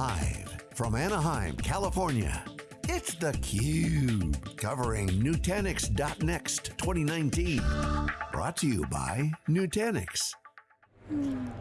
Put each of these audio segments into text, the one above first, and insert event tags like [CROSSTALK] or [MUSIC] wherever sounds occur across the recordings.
Live from Anaheim, California, it's theCUBE. Covering Nutanix.next 2019. Brought to you by Nutanix.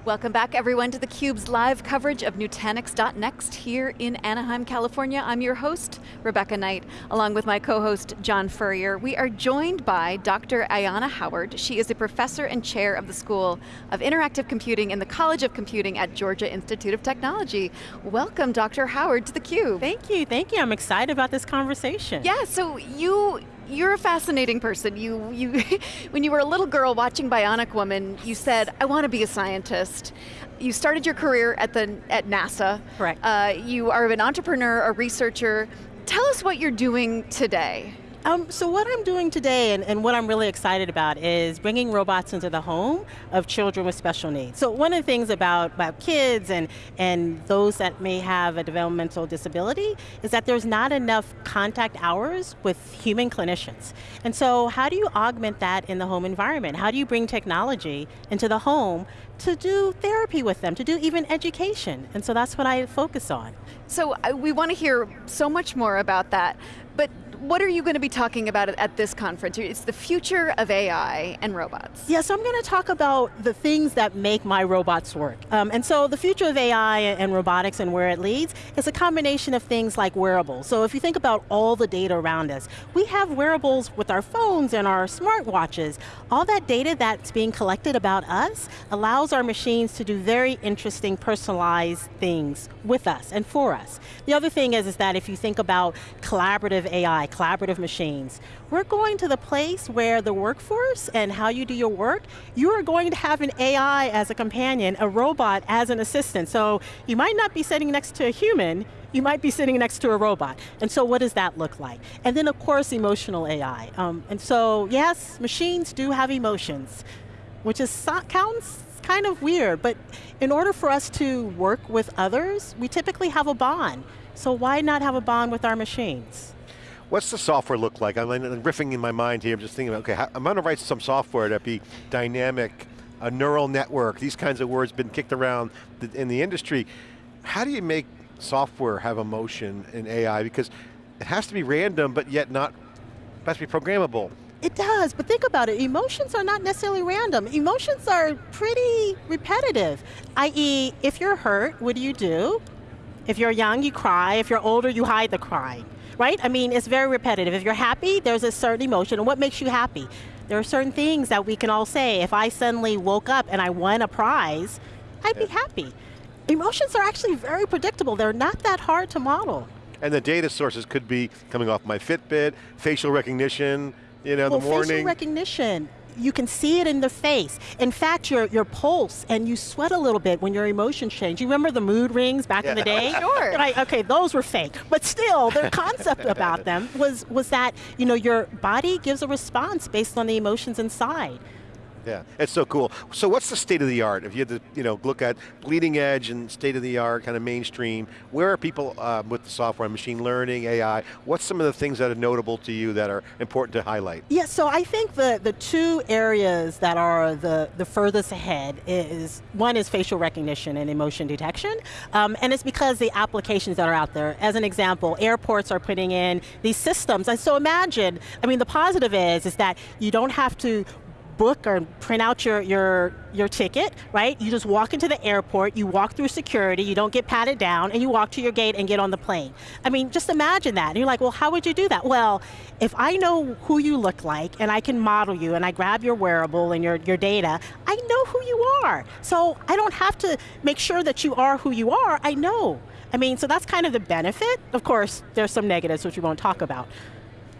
Welcome back everyone to theCUBE's live coverage of Nutanix.next here in Anaheim, California. I'm your host, Rebecca Knight, along with my co-host, John Furrier. We are joined by Dr. Ayanna Howard. She is a professor and chair of the School of Interactive Computing in the College of Computing at Georgia Institute of Technology. Welcome, Dr. Howard, to theCUBE. Thank you, thank you. I'm excited about this conversation. Yeah, so you you're a fascinating person. You, you, [LAUGHS] when you were a little girl watching Bionic Woman, you said, I want to be a scientist. You started your career at, the, at NASA. Correct. Uh, you are an entrepreneur, a researcher. Tell us what you're doing today. Um, so what I'm doing today and, and, what I'm really excited about is bringing robots into the home of children with special needs. So one of the things about, about kids and, and those that may have a developmental disability is that there's not enough contact hours with human clinicians. And so how do you augment that in the home environment? How do you bring technology into the home to do therapy with them, to do even education? And so that's what I focus on. So uh, we want to hear so much more about that, but what are you going to be talking about at this conference? It's the future of AI and robots. Yeah, so I'm going to talk about the things that make my robots work. Um, and so the future of AI and robotics and where it leads is a combination of things like wearables. So if you think about all the data around us, we have wearables with our phones and our smartwatches. All that data that's being collected about us allows our machines to do very interesting personalized things with us and for us. The other thing is, is that if you think about collaborative AI, collaborative machines. We're going to the place where the workforce and how you do your work, you are going to have an AI as a companion, a robot as an assistant. So you might not be sitting next to a human, you might be sitting next to a robot. And so what does that look like? And then of course emotional AI. Um, and so yes, machines do have emotions, which is sounds kind of weird, but in order for us to work with others, we typically have a bond. So why not have a bond with our machines? What's the software look like? I'm riffing in my mind here, I'm just thinking, about, okay, I'm going to write some software that be dynamic, a neural network, these kinds of words been kicked around in the industry. How do you make software have emotion in AI? Because it has to be random, but yet not, it has to be programmable. It does, but think about it, emotions are not necessarily random. Emotions are pretty repetitive, i.e., if you're hurt, what do you do? If you're young, you cry. If you're older, you hide the crying right? I mean, it's very repetitive. If you're happy, there's a certain emotion, and what makes you happy? There are certain things that we can all say. If I suddenly woke up and I won a prize, I'd yeah. be happy. Emotions are actually very predictable. They're not that hard to model. And the data sources could be coming off my Fitbit, facial recognition, you know, well, the morning. facial recognition, you can see it in the face. In fact, your, your pulse, and you sweat a little bit when your emotions change. You remember the mood rings back yeah. in the day? [LAUGHS] sure. Right, okay, those were fake. But still, the concept about them was, was that you know, your body gives a response based on the emotions inside. Yeah, it's so cool. So what's the state of the art? If you had to you know, look at bleeding edge and state of the art, kind of mainstream, where are people uh, with the software, machine learning, AI, what's some of the things that are notable to you that are important to highlight? Yeah, so I think the, the two areas that are the, the furthest ahead is, one is facial recognition and emotion detection, um, and it's because the applications that are out there. As an example, airports are putting in these systems, and so imagine, I mean the positive is, is that you don't have to book or print out your, your, your ticket, right? You just walk into the airport, you walk through security, you don't get patted down, and you walk to your gate and get on the plane. I mean, just imagine that. And you're like, well, how would you do that? Well, if I know who you look like, and I can model you, and I grab your wearable and your, your data, I know who you are. So I don't have to make sure that you are who you are, I know. I mean, so that's kind of the benefit. Of course, there's some negatives which we won't talk about.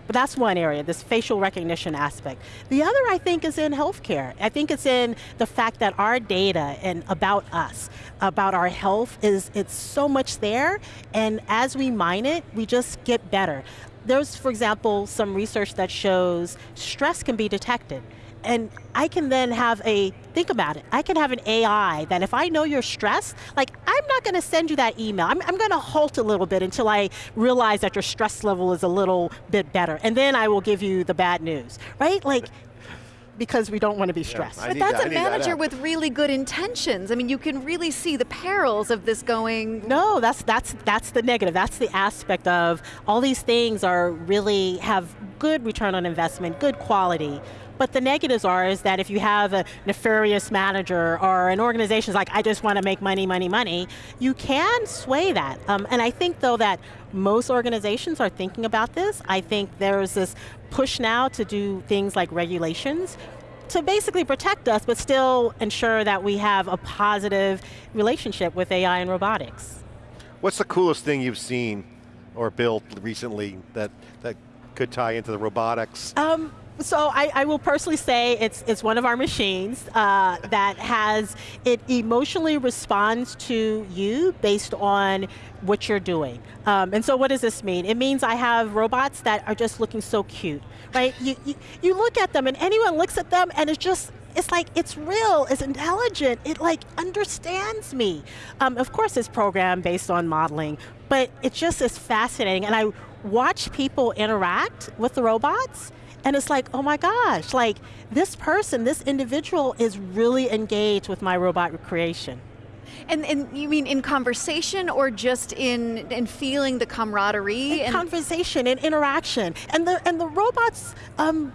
But that's one area, this facial recognition aspect. The other, I think, is in healthcare. I think it's in the fact that our data and about us, about our health, is it's so much there, and as we mine it, we just get better. There's, for example, some research that shows stress can be detected and I can then have a, think about it, I can have an AI that if I know you're stressed, like I'm not going to send you that email. I'm, I'm going to halt a little bit until I realize that your stress level is a little bit better. And then I will give you the bad news, right? Like, because we don't want to be stressed. I But that's that- I a need that manager with really good intentions. I mean, you can really see the perils of this going. No, that's that's that's the negative. That's the aspect of all these things are really have good return on investment, good quality. But the negatives are is that if you have a nefarious manager or an organization's like, I just want to make money, money, money, you can sway that. Um, and I think though that most organizations are thinking about this. I think there's this push now to do things like regulations to basically protect us, but still ensure that we have a positive relationship with AI and robotics. What's the coolest thing you've seen or built recently that, that could tie into the robotics? Um, so I, I will personally say it's it's one of our machines uh, that has it emotionally responds to you based on what you're doing. Um, and so what does this mean? It means I have robots that are just looking so cute, right? You, you you look at them and anyone looks at them and it's just it's like it's real, it's intelligent, it like understands me. Um, of course, it's programmed based on modeling, but it just is fascinating. And I watch people interact with the robots, and it's like, oh my gosh, like this person, this individual is really engaged with my robot creation. And, and you mean in conversation or just in, in feeling the camaraderie? In and conversation and interaction, and the and the robots. Um,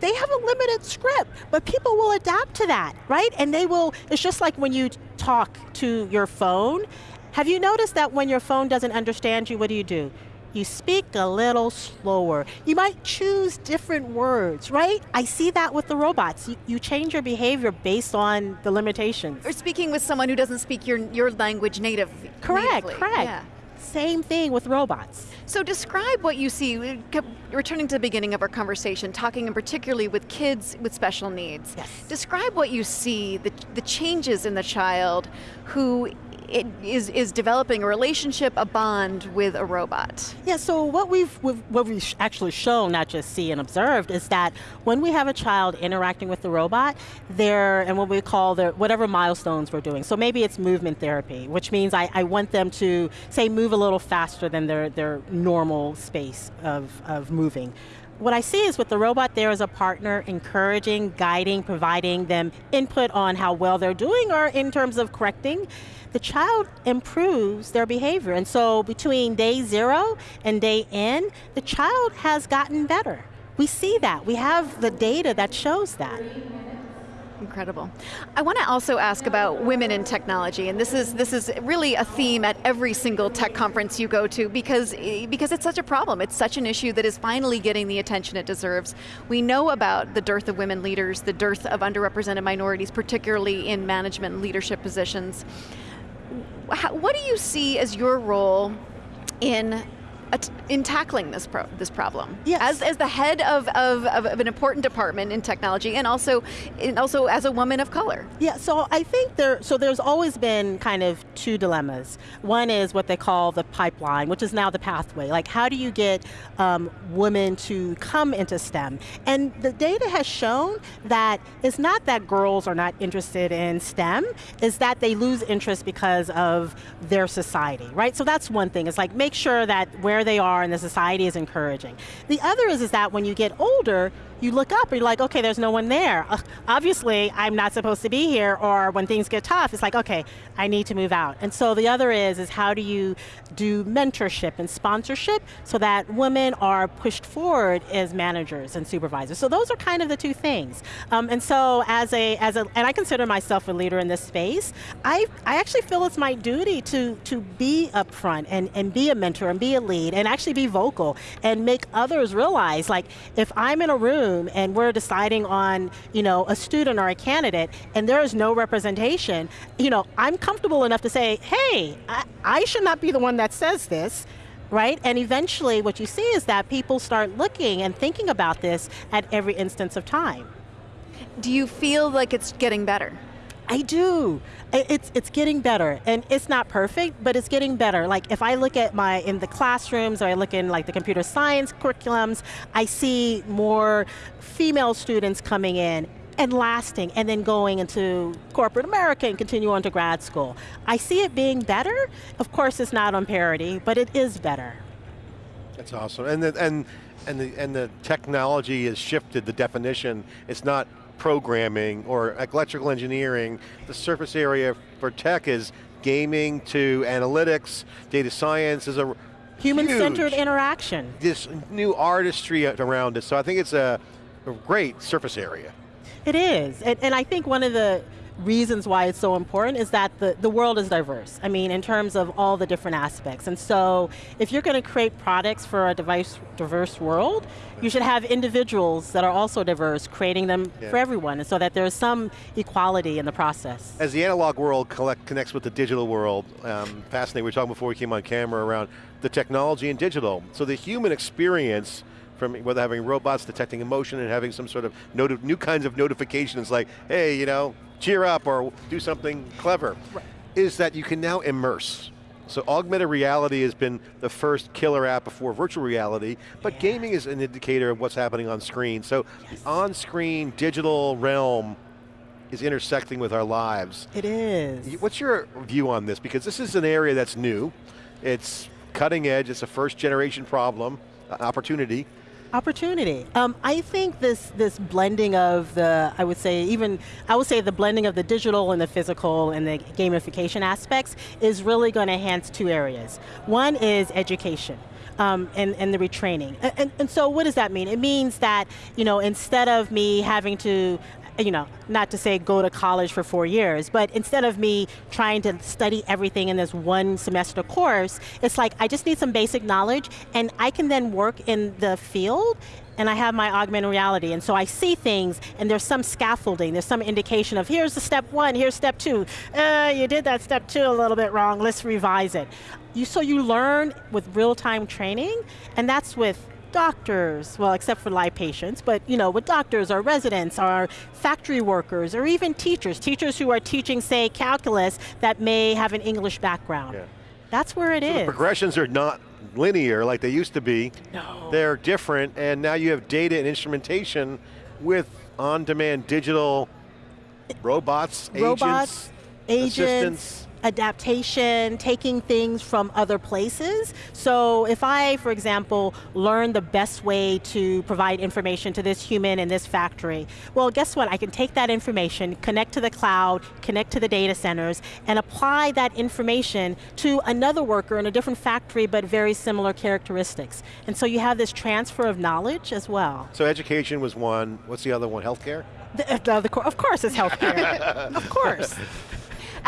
they have a limited script, but people will adapt to that, right? And they will, it's just like when you talk to your phone. Have you noticed that when your phone doesn't understand you, what do you do? You speak a little slower. You might choose different words, right? I see that with the robots. You, you change your behavior based on the limitations. or speaking with someone who doesn't speak your, your language native. Correct, natively. correct. Yeah. Same thing with robots. So describe what you see, returning to the beginning of our conversation, talking in particularly with kids with special needs. Yes. Describe what you see, the, the changes in the child who it is, is developing a relationship, a bond with a robot. Yeah, so what we've, we've what we've actually shown, not just see and observed, is that when we have a child interacting with the robot, they're and what we call the whatever milestones we're doing. So maybe it's movement therapy, which means I, I want them to say move a little faster than their their normal space of, of moving. What I see is with the robot, there is a partner encouraging, guiding, providing them input on how well they're doing or in terms of correcting. The child improves their behavior. And so between day zero and day N, the child has gotten better. We see that. We have the data that shows that. Incredible. I want to also ask about women in technology, and this is this is really a theme at every single tech conference you go to because because it's such a problem. It's such an issue that is finally getting the attention it deserves. We know about the dearth of women leaders, the dearth of underrepresented minorities, particularly in management and leadership positions. What do you see as your role in in tackling this pro- this problem? Yes. As, as the head of, of, of, an important department in technology, and also and also as a woman of color. Yeah, so I think there, so there's always been kind of two dilemmas. One is what they call the pipeline, which is now the pathway. Like, how do you get um, women to come into STEM? And the data has shown that it's not that girls are not interested in STEM, is that they lose interest because of their society, right? So that's one thing. It's like make sure that where they are in the society is encouraging. The other is, is that when you get older, you look up and you're like, okay, there's no one there. Obviously, I'm not supposed to be here. Or when things get tough, it's like, okay, I need to move out. And so the other is, is how do you do mentorship and sponsorship so that women are pushed forward as managers and supervisors. So those are kind of the two things. Um, and so as a, as a, and I consider myself a leader in this space. I, I actually feel it's my duty to, to be upfront and, and be a mentor and be a lead and actually be vocal and make others realize, like, if I'm in a room and we're deciding on, you know, a student or a candidate and there is no representation, you know, I'm comfortable enough to say, hey, I, I should not be the one that says this right? And eventually what you see is that people start looking and thinking about this at every instance of time. Do you feel like it's getting better? I do. It's it's getting better, and it's not perfect, but it's getting better. Like if I look at my in the classrooms, or I look in like the computer science curriculums, I see more female students coming in and lasting, and then going into corporate America and continue on to grad school. I see it being better. Of course, it's not on parity, but it is better. That's awesome. And the, and and the and the technology has shifted the definition. It's not programming or electrical engineering. The surface area for tech is gaming to analytics, data science is a Human-centered interaction. this new artistry around it. So I think it's a, a great surface area. It is, and, and I think one of the reasons why it's so important is that the, the world is diverse. I mean, in terms of all the different aspects. And so, if you're going to create products for a device, diverse world, you should have individuals that are also diverse, creating them Yeah. for everyone, and so that there's some equality in the process. As the analog world collect, connects with the digital world, um, fascinating, we were talking before we came on camera around the technology and digital. So the human experience from whether having robots detecting emotion and having some sort of new kinds of notifications like, hey, you know, cheer up or do something clever, is that you can now immerse. So augmented reality has been the first killer app before virtual reality, but gaming is an indicator of what's happening on screen. So the on-screen digital realm is intersecting with our lives. It is. What's your view on this? Because this is an area that's new. It's cutting edge. It's a first generation problem, uh, opportunity. Opportunity. Um, I think this this blending of the, I would say even, I would say the blending of the digital and the physical and the gamification aspects is really going to enhance two areas. One is education. Um, and, and the retraining. And, and, and so what does that mean? It means that, you know, instead of me having to you know, not to say go to college for four years, but instead of me trying to study everything in this one semester course, it's like I just need some basic knowledge and I can then work in the field and I have my augmented reality. And so I see things and there's some scaffolding, there's some indication of here's the step one, here's step two. Uh, you did that step two a little bit wrong, let's revise it. You, so you learn with real-time training and that's with doctors, well, except for live patients, but you know, with doctors or residents or factory workers or even teachers, teachers who are teaching, say, calculus that may have an English background. Yeah. That's where it is. The progressions are not linear like they used to be. No. They're different, and now you have data and instrumentation with on-demand digital robots, Robots, agents, agents, assistants. Adaptation, taking things from other places. So if I, for example, learn the best way to provide information to this human in this factory, well, guess what? I can take that information, connect to the cloud, connect to the data centers, and apply that information to another worker in a different factory, but very similar characteristics. And so you have this transfer of knowledge as well. So education was one. What's the other one? Healthcare. The, the, the, of course it's healthcare. [LAUGHS] of course.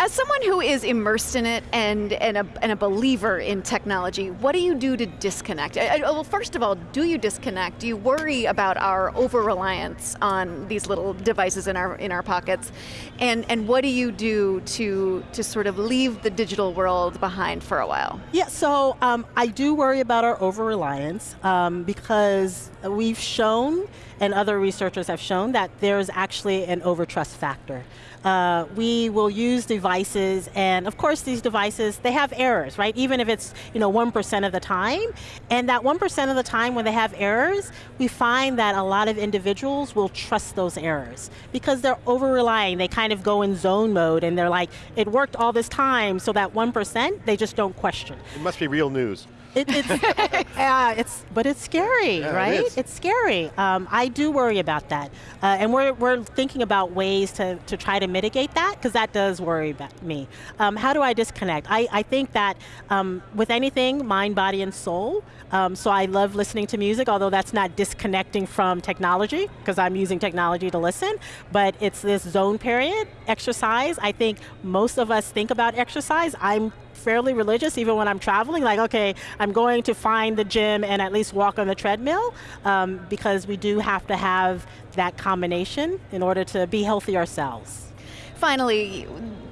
As someone who is immersed in it and, and, a, and a believer in technology, what do you do to disconnect? I, I- well, first of all, do you disconnect? Do you worry about our over reliance on these little devices in our in our pockets? And and what do you do to to sort of leave the digital world behind for a while? Yeah, so um, I do worry about our over reliance um, because we've shown, and other researchers have shown, that there's actually an overtrust factor. Uh, we will use devices, and of course, these devices they have errors, right? Even if it's you know one percent of the time, and that one percent of the time when they have errors, we find that a lot of individuals will trust those errors because they're over relying. They kind of go in zone mode, and they're like, it worked all this time, so that one percent they just don't question. It must be real news. It, it's, [LAUGHS] yeah, it's, but it's scary, Yeah, right? is. It's scary. Um, I do worry about that, uh, and we're, we're thinking about ways to, to try to mitigate that because that does worry about me. Um, how do I disconnect? I, I think that um, with anything, mind, body, and soul. Um, so I love listening to music, although that's not disconnecting from technology because I'm using technology to listen. But it's this zone period exercise. I think most of us think about exercise. I'm fairly religious even when I'm traveling. Like, okay, I'm going to find the gym and at least walk on the treadmill um, because we do have to have that combination in order to be healthy ourselves. Finally,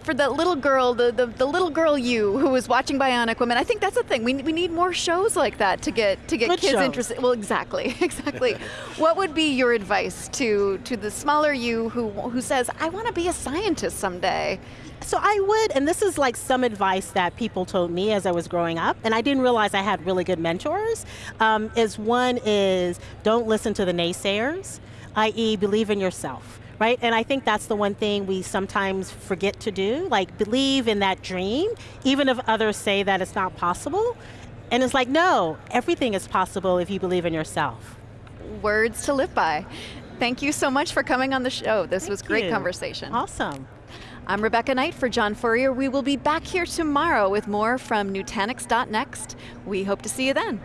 for the little girl, the, the, the little girl you who was watching Bionic Woman, I think that's the thing. We, we need more shows like that to get to get Good kids shows. interested. Well, exactly, [LAUGHS] exactly. what would be your advice to to the smaller you who who says, "I want to be a scientist someday"? So I would, and this is like some advice that people told me as I was growing up, and I didn't realize I had really good mentors. Um, is one is don't listen to the naysayers, i.e., believe in yourself. Right, and I think that's the one thing we sometimes forget to do. Like believe in that dream, even if others say that it's not possible. And it's like, no, everything is possible if you believe in yourself. Words to live by. Thank you so much for coming on the show. This Thank was great you. conversation. Awesome. I'm Rebecca Knight for John Furrier. We will be back here tomorrow with more from Nutanix.next. We hope to see you then.